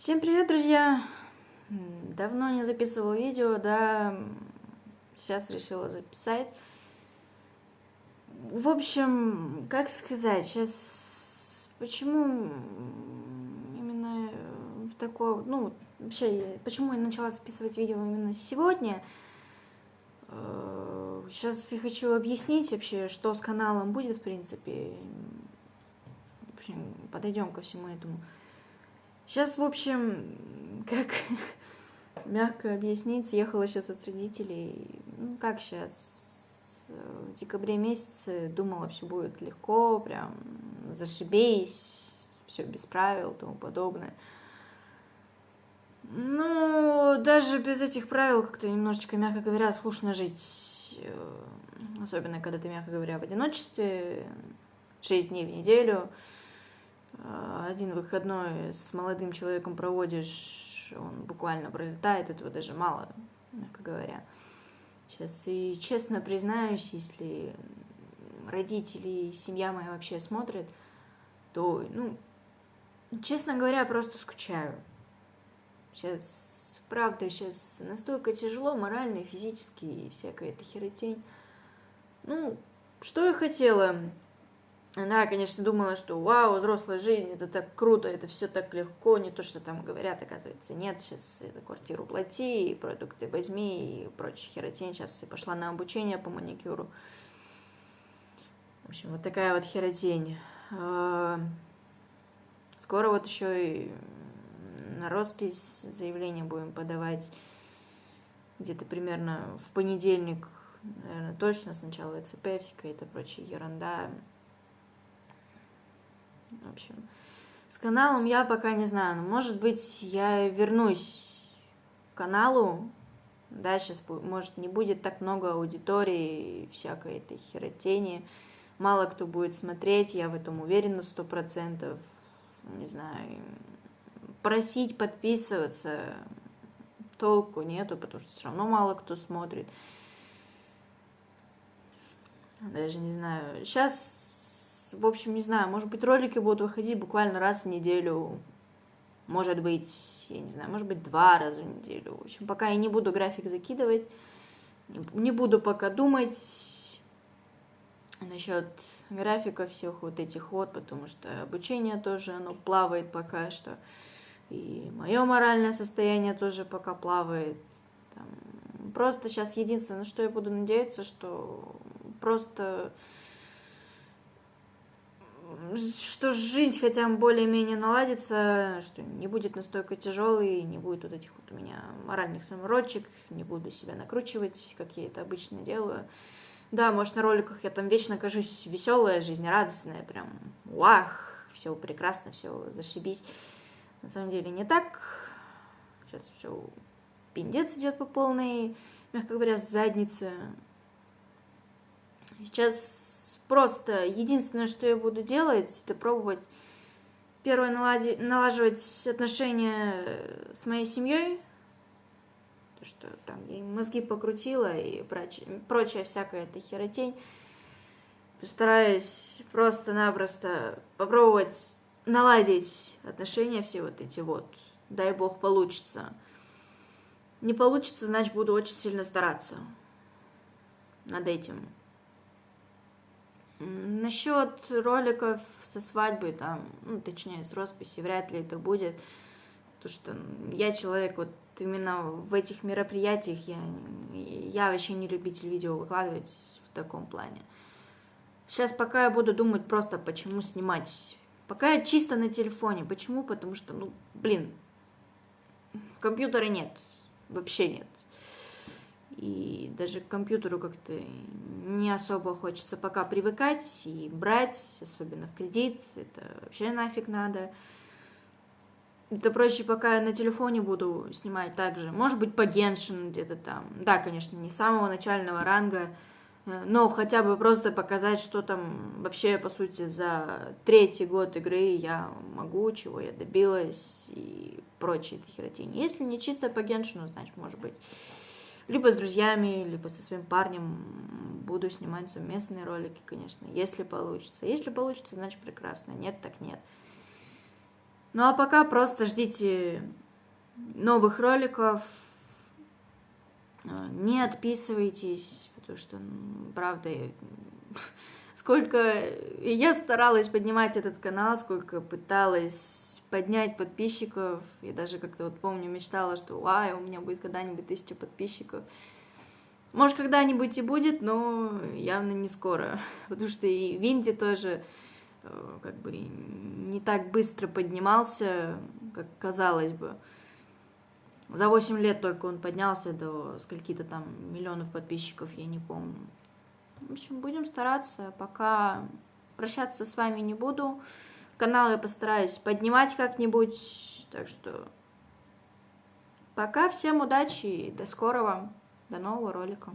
Всем привет, друзья! Давно не записывала видео, да, сейчас решила записать. В общем, как сказать, сейчас почему именно в такое, ну, вообще, почему я начала записывать видео именно сегодня? Сейчас я хочу объяснить вообще, что с каналом будет, в принципе. В общем, подойдем ко всему этому. Сейчас, в общем, как мягко объяснить, ехала сейчас от родителей, ну, как сейчас, в декабре месяце думала, все будет легко, прям зашибись, все без правил тому подобное. Ну, даже без этих правил как-то немножечко, мягко говоря, скучно жить. Э, особенно, когда ты, мягко говоря, в одиночестве, 6 дней в неделю. Э, один выходной с молодым человеком проводишь, он буквально пролетает, этого даже мало, мягко говоря. Сейчас и честно признаюсь, если родители, семья моя вообще смотрят, то, ну, честно говоря, просто скучаю. Сейчас, правда, сейчас настолько тяжело морально и физически, и всякая эта херотень. Ну, что я хотела? Она, конечно, думала, что вау, взрослая жизнь, это так круто, это все так легко, не то, что там говорят, оказывается, нет, сейчас это квартиру плати, продукты возьми и прочая херотень. Сейчас я пошла на обучение по маникюру. В общем, вот такая вот херотень. А, скоро вот еще и на роспись заявление будем подавать где-то примерно в понедельник, наверное, точно сначала ЭЦП, вся какая-то прочая ерунда. В общем, с каналом я пока не знаю, но может быть я вернусь к каналу, да, сейчас, может, не будет так много аудитории всякой этой херотени, мало кто будет смотреть, я в этом уверена сто процентов, не знаю, просить подписываться толку нету, потому что все равно мало кто смотрит. Даже не знаю. Сейчас в общем, не знаю, может быть, ролики будут выходить буквально раз в неделю, может быть, я не знаю, может быть, два раза в неделю. В общем, пока я не буду график закидывать, не буду пока думать насчет графика всех вот этих вот, потому что обучение тоже, оно плавает пока что, и мое моральное состояние тоже пока плавает. Там, просто сейчас единственное, на что я буду надеяться, что просто что жизнь хотя бы более-менее наладится, что не будет настолько тяжелой, не будет вот этих вот у меня моральных самородчик, не буду себя накручивать, как я это обычно делаю. Да, может, на роликах я там вечно кажусь веселая, жизнерадостная, прям вах, все прекрасно, все зашибись. На самом деле не так. Сейчас все пиндец идет по полной, мягко говоря, заднице. Сейчас Просто единственное, что я буду делать, это пробовать первое налади, налаживать отношения с моей семьей, то, что там я мозги покрутила и прочая, прочая всякая эта херотень. Постараюсь просто-напросто попробовать наладить отношения все вот эти вот. Дай бог получится. Не получится, значит, буду очень сильно стараться над этим. Насчет роликов со свадьбой, там, ну, точнее, с росписи, вряд ли это будет. Потому что я человек вот именно в этих мероприятиях, я, я вообще не любитель видео выкладывать в таком плане. Сейчас пока я буду думать просто, почему снимать. Пока я чисто на телефоне. Почему? Потому что, ну, блин, компьютера нет. Вообще нет и даже к компьютеру как-то не особо хочется пока привыкать и брать, особенно в кредит, это вообще нафиг надо. Это проще, пока я на телефоне буду снимать также. Может быть, по Геншин где-то там. Да, конечно, не самого начального ранга, э, но хотя бы просто показать, что там вообще, по сути, за третий год игры я могу, чего я добилась и прочие херотени. Если не чисто по Геншину, значит, может быть, либо с друзьями, либо со своим парнем буду снимать совместные ролики, конечно, если получится. Если получится, значит прекрасно, нет, так нет. Ну а пока просто ждите новых роликов. Не отписывайтесь, потому что, правда, сколько я старалась поднимать этот канал, сколько пыталась поднять подписчиков. Я даже как-то вот помню, мечтала, что вау, у меня будет когда-нибудь тысяча подписчиков. Может, когда-нибудь и будет, но явно не скоро. Потому что и Винди тоже э, как бы не так быстро поднимался, как казалось бы. За 8 лет только он поднялся до скольки-то там миллионов подписчиков, я не помню. В общем, будем стараться. Пока прощаться с вами не буду. Канал я постараюсь поднимать как-нибудь. Так что пока. Всем удачи и до скорого. До нового ролика.